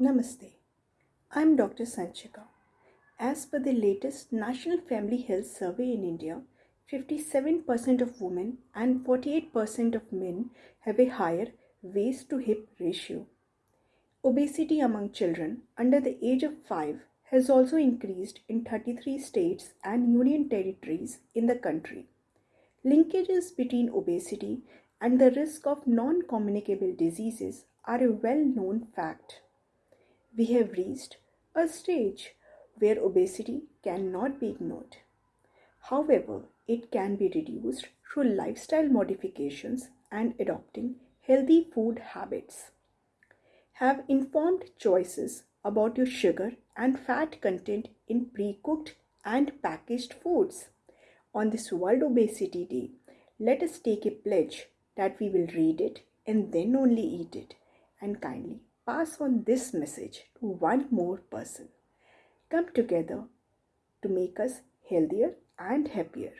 Namaste. I'm Dr. Sanchika. As per the latest National Family Health Survey in India, 57% of women and 48% of men have a higher waist to hip ratio. Obesity among children under the age of 5 has also increased in 33 states and union territories in the country. Linkages between obesity and the risk of non communicable diseases are a well known fact. We have reached a stage where obesity cannot be ignored. However, it can be reduced through lifestyle modifications and adopting healthy food habits. Have informed choices about your sugar and fat content in pre cooked and packaged foods. On this World Obesity Day, let us take a pledge that we will read it and then only eat it and kindly pass on this message to one more person. Come together to make us healthier and happier.